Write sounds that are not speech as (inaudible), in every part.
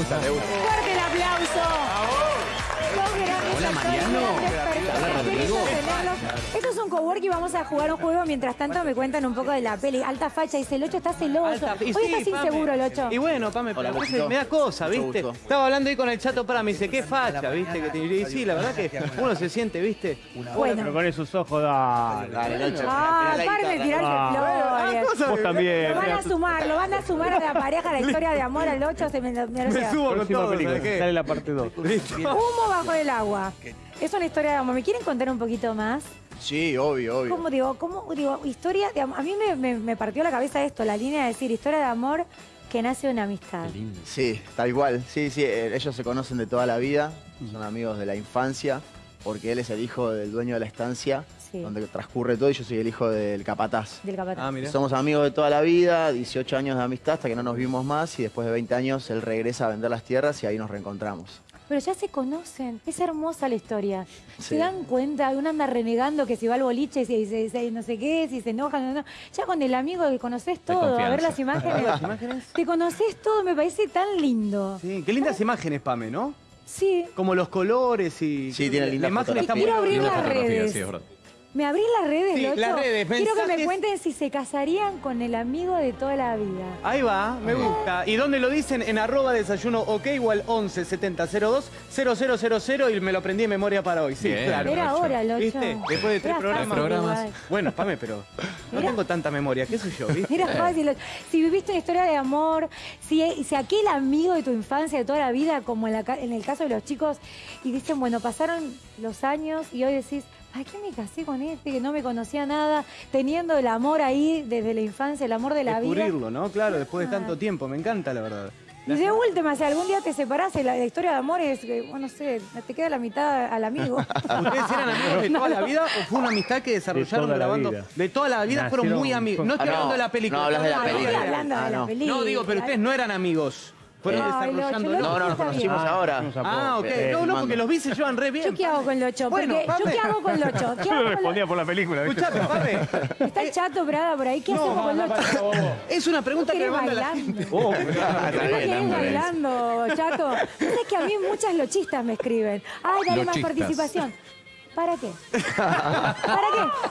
gusta, te gusta. Fuerte el aplauso. Hola, Mariano. Hola, Rodrigo. Esto es un cowork y vamos a jugar un juego. Mientras tanto me cuentan un poco de la peli. Alta facha, dice el 8 está celoso. Alta- y Hoy sí, estás Pame. inseguro el 8. Y bueno, Pame, pero Hola, a veces Gusto. me da cosa, Mucho ¿viste? gusto. Estaba hablando ahí con el chato para, me dice, qué facha, ¿viste? Que te- y sí, la verdad que uno se siente, ¿viste? Pero Bueno. con esos ojos, dale. Dale, Nacho. Ah, Mirá la paren de guitarra. tirarse Ah. flores. Vos también. Lo van a sumar, lo van a sumar a la pareja, la historia de amor al 8. Se me, me lo Me lleva. subo con Próxima todo, película. ¿sabes qué? Sale la parte 2. Humo bajo el agua. Es una historia de amor. ¿Me quieren contar un poquito más? Sí, obvio, obvio. ¿Cómo digo? ¿Cómo digo? Historia de amor. A mí me, me- me partió la cabeza esto, la línea de decir historia de amor que nace de una amistad. Sí, tal cual. Sí, sí, eh, ellos se conocen de toda la vida, son amigos de la infancia, porque él es el hijo del dueño de la estancia, Sí. donde transcurre todo, y yo soy el hijo del capataz. Del capataz. Ah, mira. Somos amigos de toda la vida, 18 años de amistad hasta que no nos vimos más y después de 20 años él regresa a vender las tierras y ahí nos reencontramos. Pero ya se conocen. Es hermosa la historia. Sí. Se dan cuenta, uno anda renegando que si va al boliche se- se- no sé qué, si se enojan, no, no. Ya con el amigo que conoces todo, a ver las imágenes. (laughs) ¿Las imágenes? Te conoces todo, me parece tan lindo. Sí, qué lindas imágenes, Pame, ¿no? Sí. Como los colores y... Sí, tiene linda La imagen está muy Quiero abrir las redes. sí, es verdad. ¿Me abrís las redes, Sí, Locho? las redes, Quiero que me mensajes. cuenten si se casarían con el amigo de toda la vida. Ahí va, me gusta. ¿Y dónde lo dicen? En arroba desayuno ok o al 11 70 02 0000 y me lo aprendí en memoria para hoy. Sí, Bien. claro. Era ahora, Locho. ¿Viste? Después de tres Era programas. fácil programas. igual. Bueno, Pame, pero no tengo tanta memoria, qué sé yo, ¿viste? Era fácil. Si viviste una historia de amor, si, si aquel amigo de tu infancia, de toda la vida, como en, la ca- en el caso de los chicos, y dicen, bueno, pasaron los años y hoy decís, ¿para qué me casé con este que no me conocía nada? Teniendo el amor ahí desde la infancia, el amor de la vida. Descubrirlo, ¿no? Claro, después de tanto tiempo, me encanta la verdad. Y de última, si algún día te separás, la, la historia de amor es, que, bueno, no sé, te queda la mitad al amigo. (laughs) ¿Ustedes eran amigos de (laughs) toda la vida o fue una amistad que desarrollaron grabando? vida. De toda la vida fueron muy amigos. No estoy Ah, no, hablando de la película. no hablas de la estoy Ah, película. estoy hablando de Ah, la no. película. No, digo, pero ustedes no eran amigos. Fueron desarrollando. No, no, nos conocimos Ah, ahora. Ah, ok. Eh, No, no, porque los vi se llevan re bien. ¿Yo qué hago con Locho? Bueno, ¿Yo qué hago con Locho? ¿Qué Yo hago respondía Locho? por la película, Pame. (laughs) Está el chato Prada por ahí. ¿Qué hacemos con Locho? Es una pregunta que me ¿Querés manda la bailando? gente. (laughs) Oh, Está ¿Por bien, qué está bien. bailando, chato? Es que a mí muchas lochistas me escriben. Ay, dale más participación. ¿Para qué? ¿Para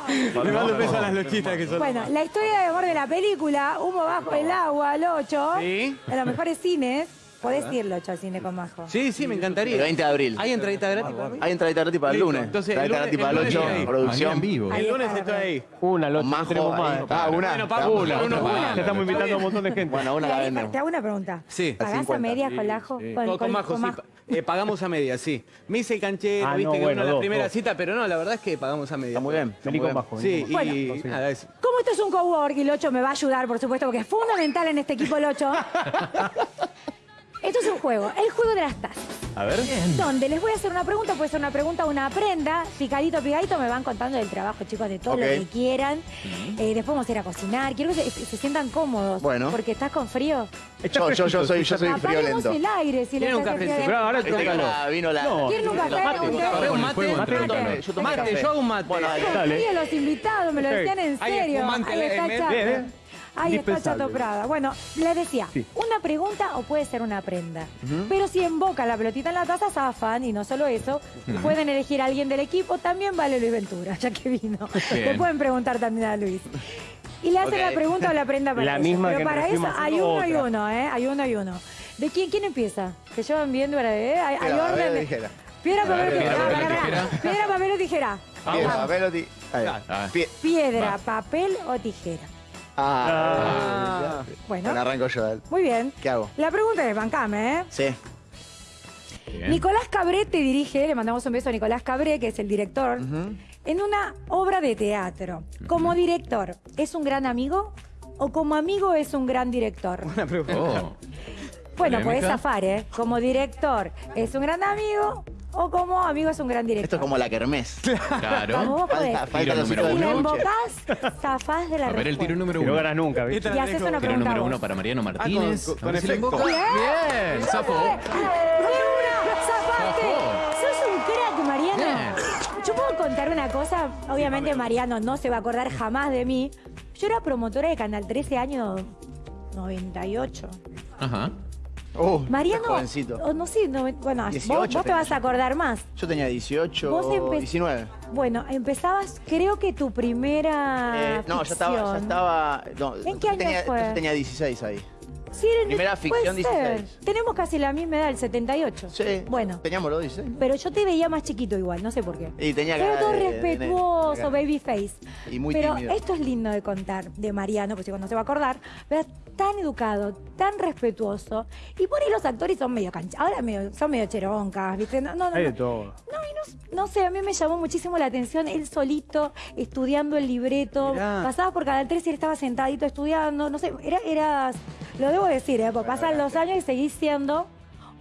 qué? (laughs) Le mando un beso a las lochitas que son. Bueno, la historia de amor de la película, Humo bajo el agua, Locho. Sí. En los mejores cines. Podés ir, Locho, al cine con Majo. Sí, sí, me encantaría. El 20 de abril. ¿Hay entradita gratis para mí? Hay entradita gratis para el lunes. Entonces, el Entradita lunes- gratis para el el lunes 8, estoy ahí. producción. En vivo. El lunes está, estoy ahí. Una, los Majo, tenemos más. Ah, una. Bueno, Paco, Una. Te estamos invitando a un montón de gente. Bueno, una la vendemos. te hago una pregunta. Sí. ¿Pagás a 50. medias con Lajo? Con, Majo, sí. (laughs) eh, pagamos a media, sí. Me hice el canchero, Ah, viste no, que bueno, la primera dos. cita, pero no, la verdad es que pagamos a media. Está muy bien. está Vení muy con bien. bajo. Sí, y nada, es. Como esto es un cowork y Locho me va a ayudar, por supuesto, porque es fundamental en este equipo Locho. (laughs) Esto es un juego, el juego de las tazas. A ver. Donde les voy a hacer una pregunta, puede ser una pregunta o una prenda, picadito, picadito, me van contando del trabajo, chicos, de todo lo que quieran. Eh, después vamos a ir a cocinar. Quiero que se, se sientan cómodos. Bueno. Porque estás con frío. Yo, yo, yo soy, yo soy friolento. el aire si ¿Quieren les un frío. Pero ahora la- vino la. No. ¿Quieren un café? Mate, ¿Un? Café, mate. Mate, Mate. mate. Yo tomo Mate, café. yo hago un mate. Bueno, ahí. Dale. Sí, los invitados me lo decían en serio. Ahí está Ahí está. Chato Prada. Bueno, les decía, Sí. una pregunta o puede ser una prenda. Pero si emboca la pelotita en la taza, zafan. Y no solo eso, pueden elegir a alguien del equipo. También vale Luis Ventura, ya que vino. Bien. Le pueden preguntar también a Luis. Y le hacen la pregunta o la prenda (laughs) para La ellos. misma Pero que para eso hay uno y uno, ¿eh? Hay uno y uno. ¿De quién, quién empieza? Que llevan de... ¿eh? Hay, hay Piedra, papel o orden. Piedra, papel o tijera. Piedra, papel o tijera. Piedra, papel o tijera. Piedra, papel o tijera. Ah. Bueno, Bueno, arranco yo. dale. muy bien. ¿Qué hago? La pregunta es, bancame, ¿eh? Sí. Bien. Nicolás Cabré te dirige, le mandamos un beso a Nicolás Cabré, que es el director, en una obra de teatro. Como director, ¿es un gran amigo? ¿O como amigo es un gran director? Una pregunta. Oh. Bueno, Polémica. puedes zafar, ¿eh? Como director, ¿es un gran amigo? ¿O como amigo es un gran director? Esto es como la kermés. Claro. Falta, falta Tiro los número hijos Si de la uno. Luche. embocás, zafás de la A ver el tiro número Y no uno. ganas nunca, ¿viste? Y haces una Tiro pregunta número vos. uno para Mariano Ah, Martínez. con- con efecto. emboca. Bien, zafo. ¡De una! ¡Zafaste! Zafó. ¡Sos un crack, Mariano! Bien. Yo puedo contar una cosa. Obviamente Mariano no se va a acordar jamás de mí. Yo era promotora de Canal 13 año 98. Ajá. Uh, Mariano, jovencito. oh, no sé, no, bueno, vos- 18 vos, te tenía vas a yo. acordar más. Yo tenía 18, Vos empe- 19. Bueno, empezabas, creo que tu primera Eh, no, ya estaba, ya estaba. no, ¿En qué año tenía, fue? entonces tenía 16 ahí. Sí, era en- Primera ficción, ser. 16. Tenemos casi la misma edad, el 78. Sí. Bueno, Teníamos los 16. pero yo te veía más chiquito igual, no sé por qué. Y tenía Pero todo de- de- respetuoso, de- babyface. Y muy pero tímido. esto es lindo de contar de Mariano, pues cuando se va a acordar, pero tan educado, tan respetuoso. Y por ahí los actores son medio cancha, ahora medio- son medio cheroncas, ¿viste? No, no, no, Hay de no. todo. No, y no, no sé, a mí me llamó muchísimo la atención él solito, estudiando el libreto. Mirá. Pasabas por Canal 3 y él estaba sentadito estudiando. No sé, era, eras, lo debo decir, ¿eh? porque pasan los años y seguís siendo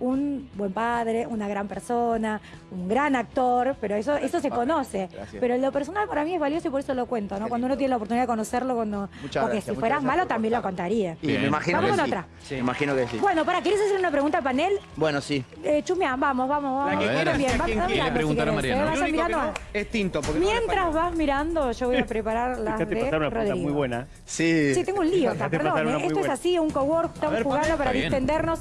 un buen padre, una gran persona, un gran actor, pero eso, eso se conoce. Gracias. Pero lo personal para mí es valioso y por eso lo cuento, ¿no? Cuando uno tiene la oportunidad de conocerlo, cuando. Muchas porque gracias, si fueras malo por también lo contar. contaría. Y me imagino Vamos que con sí. otra. Me imagino que sí. Bueno, para, ¿quieres hacer una pregunta al panel? Bueno, sí. Eh, Chumia, vamos, vamos, vamos. La que A quieras, Bien, a Le si a Mariano. ¿eh? Que mirando. no es tinto. Porque Mientras vas mirando, yo voy a (laughs) preparar las Fíjate de pasar una pregunta muy buena. Sí. Sí, tengo un lío perdón. ¿eh? Esto es así, un cowork, estamos jugando para distendernos.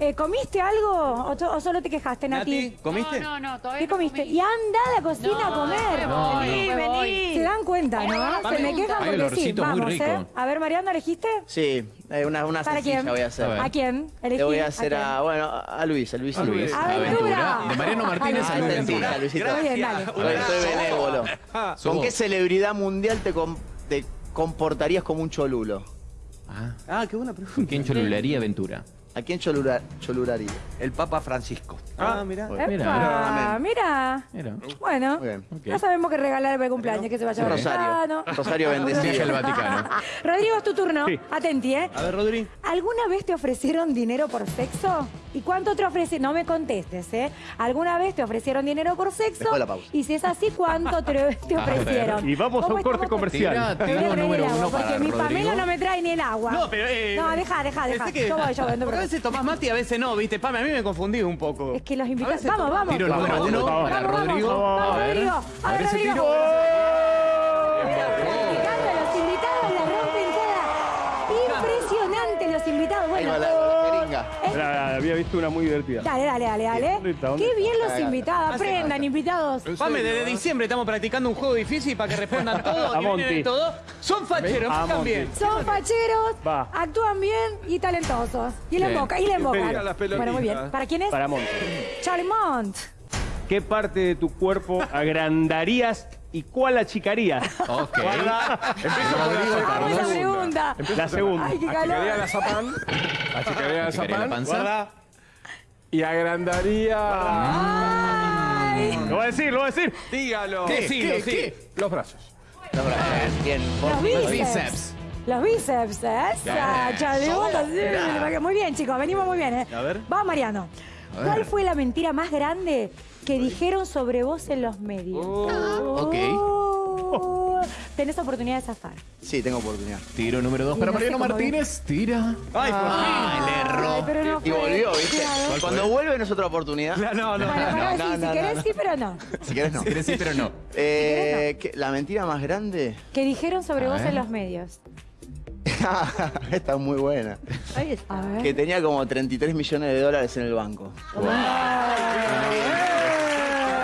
Eh, ¿Comiste algo o, to- o solo te quejaste, Nati? Nati, ¿comiste? No, no, no, todavía ¿Qué no comiste? comí. Y anda a la cocina a No, comer. me voy, vení, me voy. vení. Se dan cuenta, ¿no? Se me quejan Hay porque sí. olorcito muy Vamos, rico. ¿eh? A ver, Mariano, ¿elegiste? Sí, eh, una, una ¿Para sencilla quién? voy a hacer. A ver. ¿A quién? Elegí. Le voy a hacer a, bueno, a Luis, a Luis. A Luis. Aventura. De Mariano Martínez Ah, a Aventura. a Luisito. Muy bien, dale. Soy, soy benévolo. Sos ¿Con qué celebridad mundial te, com- te comportarías como un cholulo? Ah, Ah, qué buena pregunta. ¿Con quién cholulería Aventura? ¿A quién cholura- choluraría? El Papa Francisco. Ah, mira. Epa, Mira. mira. Mira. Bueno, ya sabemos que regalar para el cumpleaños, que se vaya Un al rosario. Rosario al bendecido. Vaticano. (laughs) Rodrigo, es tu turno. Sí. Atenti, ¿eh? A ver, Rodri. ¿Alguna vez te ofrecieron dinero por sexo? ¿Y cuánto te ofrecieron? No me contestes, ¿eh? ¿Alguna vez te ofrecieron dinero por sexo? Después de la pausa. Y si es así, ¿cuánto te, (laughs) te ofrecieron? Y vamos a ¿Cómo un corte comercial. Tira, Me voy a traer el agua, porque mi Pamela no me trae ni el agua. No, pero. Eh, No, deja, deja, deja. que- Yo voy, yo te Porque a veces tomás mate y a veces no, ¿viste? Pame, a mí me confundí un poco. Es que los invitados. Vamos, vamos. Tiro el número uno vamos, para vamos, Rodrigo. Vamos, A ver. Rodrigo. A ver Rodrigo. tiro. Practicando, los invitados la rompen toda. Impresionante los invitados. Ahí Bueno, va la, Era- había visto una muy divertida. Dale, dale, dale, dale. ¿Dónde está? ¿Dónde Qué está? bien los invitados. Aprendan, invitados. Pame, desde diciembre estamos practicando un juego difícil para que respondan (laughs) todo A y todo. Son facheros, Monty. bien. Son facheros, Va. actúan bien y talentosos. Y le embocan, y le embocan. Mira las pelotitas. Bueno, muy bien. ¿Para quién es? Para Monte. Charlie Mont. ¿Qué parte de tu cuerpo (laughs) agrandarías y cuál achicarías? Ok. Vamos a esa pregunta. La segunda. Ay, qué Achicaría calor. la zapán. Achicaría la Picaría (laughs) la zapán. panza. Y agrandaría. Ay, Lo voy a decir, lo voy a decir. Dígalo. ¿Qué? Sí, ¿Qué? sí. ¿Qué? Los brazos. Bien. los Los bíceps. bíceps. Los bíceps, esa, Bien. Así. Muy bien, chicos, venimos muy bien, ¿eh? A ver. Va, Mariano. ¿Cuál fue la mentira más grande que dijeron sobre vos en los medios? ok. Oh. Tenés oportunidad de zafar. Sí, tengo oportunidad. Tiro número dos Y para no Mariano Martínez. Tira. Ay, por Ah, le Ay, erró. pero no Y volvió, ¿viste? Claro. Cuando vuelve no es otra oportunidad. fin. No, no. Para, No, sí, no, si no, querés no. sí, pero no. Si querés, no. Si querés sí, pero no. Eh, ¿qué- ¿La mentira más grande? Que dijeron sobre A vos ver. en los medios. (laughs) Esta es muy buena. Que tenía como 33 millones de dólares en el banco.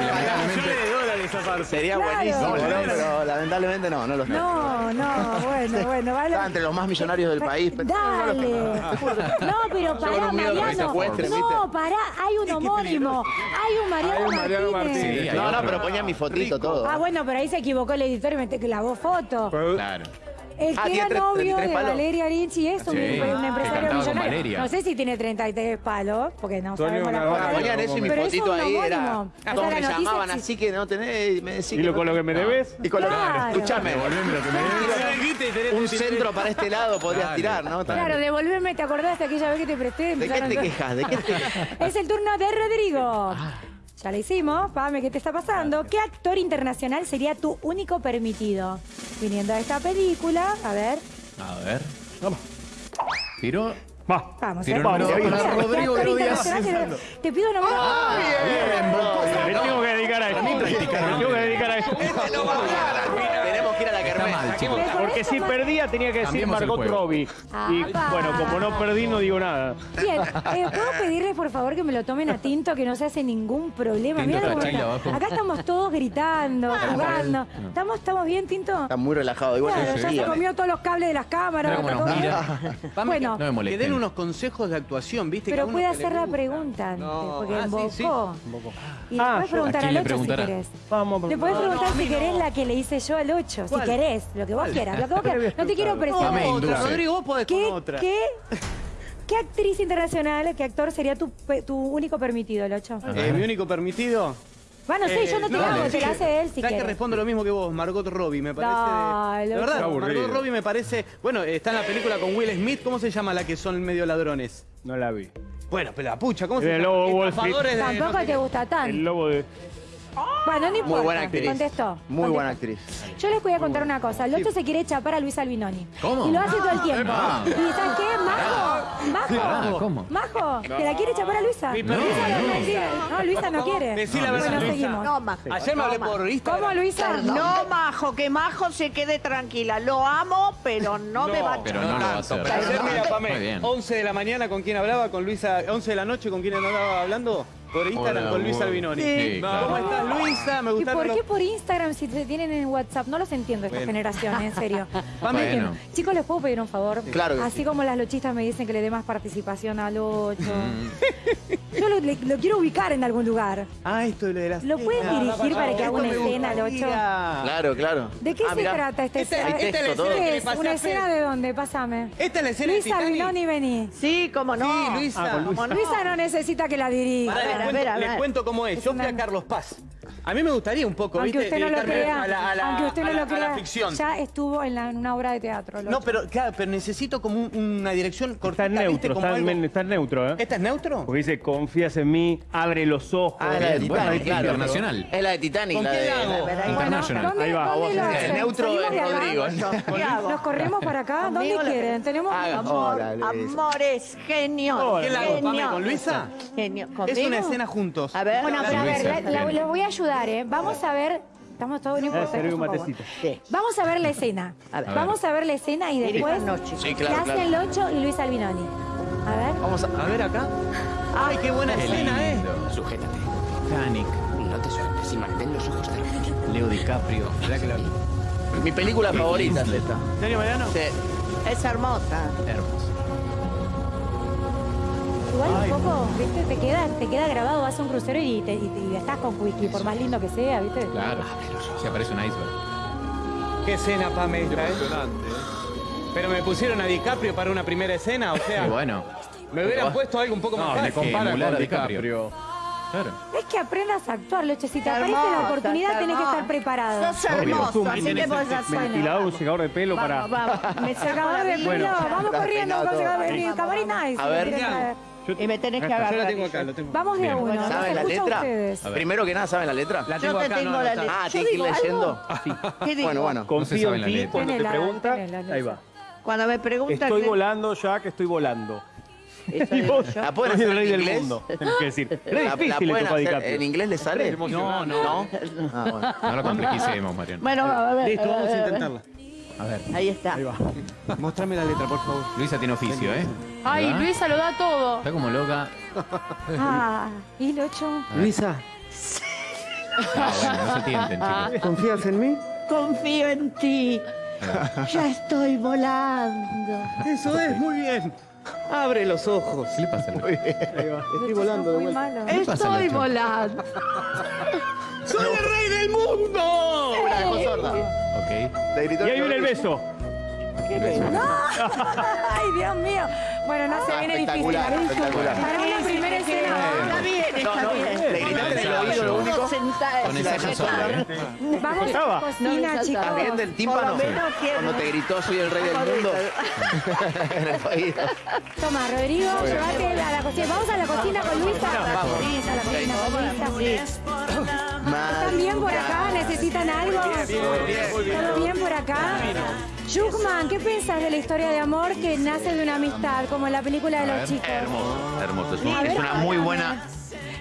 Lamentablemente. de dólares aparte. Sería Claro. buenísimo, No, ¿no? la- pero lamentablemente no, no lo sé. No, no, bueno, bueno, vale. Estaba entre los más millonarios del país. pero- Dale. No, pero pará, con un miedo que me Mariano. secuestren, No, ¿viste? pará, hay un homónimo. Hay un Mariano Hay un Mariano Martínez. Sí, hay No, no, otro. pero ponía mi fotito todo. Ah, bueno, pero ahí se equivocó el editor y me te clavó foto. Claro. El Ah, que era tres- novio 33 de palos. Valeria Arinchi es un, Sí, un que empresario millonario. No sé si tiene 33 palos, porque no sabemos la foto. Ponían eso y mi fotito ahí era. Todos es me llamaban así que no tenés. y Me decís Y lo, con lo que me debes. Y con lo que. Claro. Escúchame. Devolveme lo que me debes. Un centro para este lado podrías tirar, ¿no? Claro, devolverme, ¿te acordás de aquella vez que te presté? ¿De qué te quejas? ¿De qué te (laughs) quejas? Es el turno de Rodrigo. Ya lo hicimos. Pame, ¿qué te está pasando? ¿Qué actor internacional sería tu único permitido? Viniendo de esta película, a ver. A ver. Tiro. Va. Vamos, Tiro ¿eh? número dos Vamos, para ¿qué Rodrigo internacional te- pido nombrar. Ah, Me tengo que dedicar a esto. Me tengo que dedicar a esto. Tenemos que ir a la Está mal, chicos. Porque si perdía tenía que decir Cambiemos el Margot juego. Robbie. Y Apa. bueno, como no perdí, no digo nada. Bien, eh, ¿puedo pedirles por favor que me lo tomen a tinto, que no se hace ningún problema? Tinto Mirá está abajo. Acá estamos todos gritando, jugando. ¿Estamos, ¿Estamos bien, Tinto? Está muy relajado, igual Claro, ya se comió todos los cables de las cámaras. Mira cómo todo nos bien. mira. (laughs) Pame, Bueno, No me que molesten. den unos consejos de actuación, ¿viste? pero Cada uno puede que le hacer la gusta. pregunta antes, No. porque Ah, sí, embocó. Y le Ah, puedes yo- preguntar ¿a quién al le 8 si preguntará? querés. Vamos, Le puedes No, no, preguntar a si querés no. la que le hice yo al 8, si querés, lo que vos quieras, lo que vos quieras. (laughs) No te quiero presionar. Otra. Rodrigo, vos podés con ¿Qué, otra. qué, qué actriz internacional, qué actor sería tu, único permitido, el 8? Eh, mi único permitido. Bueno, sí, yo no te lo hago, te lo hace él si ¿Sabes que quieres. respondo lo mismo que vos? Margot Robbie, me parece. Dale, de, verdad, aburrido. Margot Robbie me parece. Bueno, está en la película con Will Smith. ¿Cómo se llama la que son medio ladrones? No la vi. Bueno, pero la pucha, ¿cómo se El llama? lobo de Wall Street. Estafadores de no Tampoco sé te gusta El tanto. lobo de... Bueno, no importa. Muy buena actriz. Contestó. Muy contestó. buena actriz. Yo les voy a contar una cosa. El 8 se quiere chapar a Luis Albinoni. ¿Cómo? Y lo hace todo el tiempo. Ah. ¿Y sabes qué? Majo, Majo, ¿cómo? Majo, ¿te la quiere chapar a Luisa? Mi Luisa perrito. no, quiere. No, Luisa no quiere. Decí la verdad, Bueno, Luisa. seguimos. No, Majo. Ayer me hablé No, por Instagram. ¿Cómo, Luisa? No, Majo, que Majo se quede tranquila. Lo amo, pero no, me va a Pero no lo va a hacer. Ayer, mira, Pamé, bien. 11 de la mañana, ¿con quién hablaba? Con Luisa. 11 de la noche, ¿con quién andaba hablando? Por Instagram, Hola, con Luisa. Albinoni. Sí. ¿Cómo estás, Luisa? Me ¿Y gustaron por los- qué por Instagram si te tienen en WhatsApp? No los entiendo esta Bueno. generación, en serio. (laughs) Bueno. Chicos, ¿les puedo pedir un favor? Claro que Así sí. como las lochistas me dicen que le dé más participación al 8. Mm. Yo lo, le- lo quiero ubicar en algún lugar. Ah, esto de las... ¿Lo puedes dirigir para que haga una escena al 8? Claro, claro. ¿De qué Ah, se trata esta Esta- escena? esta es la escena ¿Una escena de dónde? Pásame. Esta es la escena Luisa de Titanic. Binoni, vení. Sí, cómo no. Sí, Luisa. Ah, con Luisa. ¿Cómo no? Luisa no necesita que la dirija. Pará, A ver, les, a cuento, ver, a les ver. cuento cómo es. Yo fui a Carlos Paz. A mí me gustaría un poco, Aunque ¿viste? usted no lo crea, a la, a la- aunque usted no a la- lo crea, a la ficción. ya estuvo en, la- en una obra de teatro. No, pero claro, pero necesito como un- una dirección cortita, Está ¿viste? neutro, Como está, algo- está neutro, ¿eh? ¿Esta es neutro? Porque dice, confías en mí, abre los ojos. Ah, es la de Bien, bueno, Titanic, claro. internacional. Es la de Titanic, ¿Con la de. hago? la- International. ¿dónde, Ahí va. ¿dónde lo El hacen? neutro ¿Salimos es de? Rodrigo. ¿Nos corremos para acá? ¿Dónde quieren? Tenemos... Amor, amores, genio. ¿Qué la hago, con Luisa? Genio. Es una escena juntos. A ver. Bueno, pero a ver, les voy a ayudar, ¿eh? Vamos a ver... Estamos todos... No Eh, importa, serví un por matecito. Sí. Vamos a ver la escena. A ver. Vamos a ver la escena y después... noche. Sí, ¿Qué claro, claro. el 8 y Luis Albinoni? A ver... Vamos a. A ver acá. Ay, qué buena Qué escena, ¿eh? lindo. Sujétate. Titanic, No te sueltes y mantén los ojos cerrados. Leo DiCaprio. Mirá que la- Mi película favorita es esta. ¿En serio, Mariano? Sí. Es hermosa. Hermoso. Igual un poco, ¿viste? Te queda, te queda grabado, vas a un crucero y, te, y, te- y estás con whisky, por más lindo que sea, ¿viste? Claro. Se aparece un iceberg. Qué escena, Pame, esta, ¿eh? Pero me pusieron a DiCaprio para una primera escena, o sea, Y bueno. me hubieran puesto algo un poco más No, fácil. compara con DiCaprio. Claro. Es que aprendas a actuar, Loche. Si te aparece la oportunidad, tenés que estar preparado. Sos hermoso, así que vos el ya ventilador, un secador de pelo para... Vamos, vamos. Me Secador de pelo, vamos (laughs) corriendo con secador de pelo. Nice, A ver. Y me tenés que Yo agarrar. la tengo acá, lo tengo. Vamos de a uno, no ¿Saben la letra? Primero que nada, ¿saben la letra? La Yo tengo te acá, tengo no, no la letra. Ah, Yo tiene que ir leyendo. ¿Qué digo? Bueno, bueno. se Confío sabe en la ti cuando te pregunta. Ahí va. Cuando me preguntan... Estoy ¿qué- volando ya que estoy volando. Y vos, yo. ¿La pueden hacer el rey en del inglés? mundo. Tenés que decir. (laughs) Es La, la difícil hacer. DiCaprio. ¿En inglés le sale? No, no. Ah, bueno. No lo complequicemos, Mariano. Bueno, a ver. Listo, vamos a eh, intentarla. A ver. Ahí está. (laughs) Mostrame la letra, por favor. Luisa tiene oficio, ¿eh? Ay, ¿Verdad? Luisa lo da todo. Está como loca. (laughs) Ah, y el 8. Luisa, Ah, bueno, no se tienten, chicos. ¿confías en mí? Confío en ti. Ya estoy volando. Eso es, muy bien. Abre los ojos. ¿Qué le pasa a Luisa? Estoy volando de muy vuelta. malo. ¿Qué pasa, Estoy volando. (laughs) ¡Soy el rey del mundo! Sorda. Ok. Le gritó Y ahí viene el beso. (laughs) Ay, Dios mío. Bueno, no se Ah, viene difícil. espectacular. Para una primera escena. Está bien, está No, no, bien. le gritaste en el No, oído lo no. único. Con ensayo sobre, ¿eh? Vamos a cocina, No, chicos. ¿Estás bien del tímpano? Cuando te gritó soy el rey del mundo. (laughs) en el país. Toma, Rodrigo, llévate a la cocina. Vamos a la cocina con Luisa. Vamos. A la cocina con Luisa. ¿Están bien por acá? ¿Necesitan algo? ¿Todo bien por acá? Jukman, ¿qué piensas de la historia de amor que nace de una amistad, como en la película de los chicos? Hermoso, hermoso. Es, A un- ver, es una muy buena.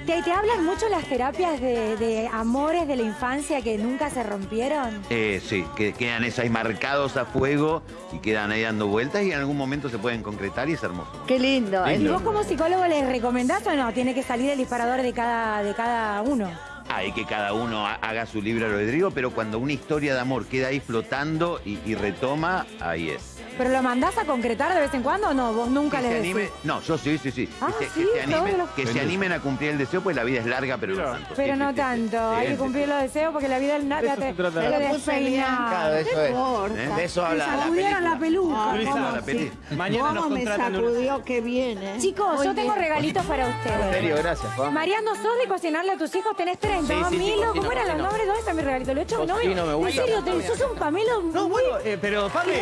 ¿Te ¿y te hablan mucho las terapias de, de amores de la infancia que nunca se rompieron? Eh, sí, que quedan esas ahí marcados a fuego y quedan ahí dando vueltas y en algún momento se pueden concretar y es hermoso. Qué lindo. ¿Y vos como psicólogo les recomendás o no? Tiene que salir el disparador de cada, de cada uno. Hay que cada uno ha- haga su libre albedrío, pero cuando una historia de amor queda ahí flotando y, y retoma, ahí es. ¿Pero lo mandás a concretar de vez en cuando o no? Vos nunca Que les se decís. anime, no, yo sí, sí, sí. Ah, que, se, sí, que se animen, los- que se animen a cumplir el deseo, pues la vida es larga, pero no tanto. Pero Sí, no sí, sí, tanto, sí. hay Sí, que cumplir sí. los deseos porque la vida es nada. De eso se trata la te. Claro, eso es. ¿Eh? De eso habla la Sacudieron la peluca. Luisa, ¿cómo? la peli. Mañana nos ¿Cómo me en sacudió que viene? Chicos, Muy yo tengo bien. regalitos para En ustedes. serio, gracias. Mariano, ¿sos de cocinarle a tus hijos? ¿Tenés 30? Sí, sí, sí, Milo, cocino, ¿cómo eran los nombres? ¿Dónde está mi regalito? ¿Lo he hecho a mi novio? Cocino, me gusta. En serio, te, sos un Pamelo No, bueno, eh, pero Pame,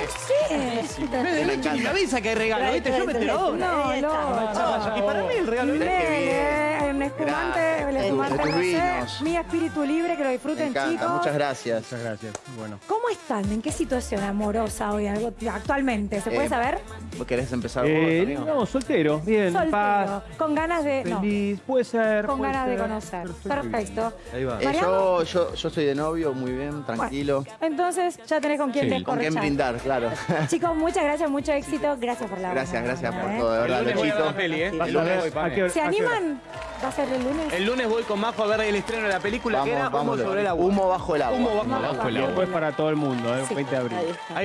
Sí. Me me avisa que hay regalo, ¿viste? Yo me entero ahora. No, no. Y para mí el regalo es Mele, un espumante, el espumante rosé, vinos. mi espíritu libre, que lo disfruten, chicos. muchas gracias. Muchas gracias. Bueno. ¿Cómo están? ¿En qué situación amorosa hoy, algo- actualmente? ¿Se puede Eh, saber? ¿Vos querés empezar vos, Eh, no, soltero. Bien, Soltero, paz, con ganas de... No, feliz. Puede ser. con puede ganas de conocer. Perfecto. Perfecto. Ahí va. Eh, yo, yo, yo soy de novio, muy bien, tranquilo. Entonces, ya tenés con quién Sí. Con quién brindar, claro. (laughs) Chicos, muchas gracias, mucho éxito. Gracias por la Gracias, buena gracias por ¿eh? todo, de verdad, Luchito. ¿eh? ¿Se animan? ¿Va a ser el lunes? El lunes voy con Majo a ver el estreno de la película que era Vamos, Humo sobre el agua. Humo bajo el agua. Humo bajo el agua. Bajo el Y agua. después para todo el mundo, ¿eh? Sí. 20 de abril. Ahí está. Ahí va.